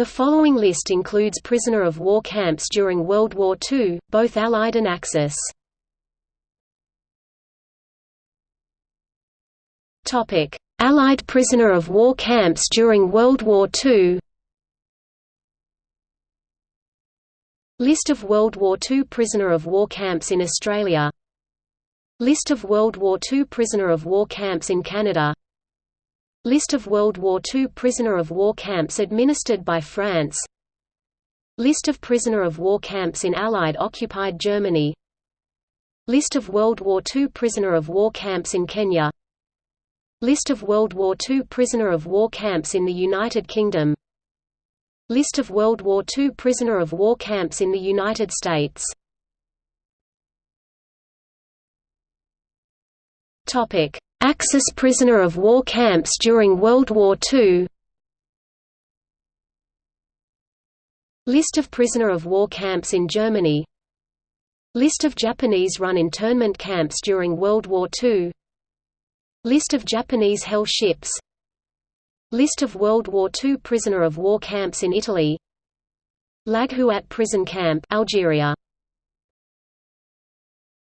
The following list includes prisoner of war camps during World War II, both Allied and Axis. Topic: Allied prisoner of war camps during World War II. List of World War II prisoner of war camps in Australia. List of World War II prisoner of war camps in Canada. List of World War II prisoner of war camps administered by France. List of prisoner of war camps in Allied occupied Germany. List of World War II prisoner of war camps in Kenya. List of World War II prisoner of war camps in the United Kingdom. List of World War II prisoner of war camps in the United States Axis prisoner of war camps during World War II List of prisoner of war camps in Germany. List of Japanese-run internment camps during World War II List of Japanese hell ships. List of World War II prisoner of war camps in Italy. Laghouat prison camp Algeria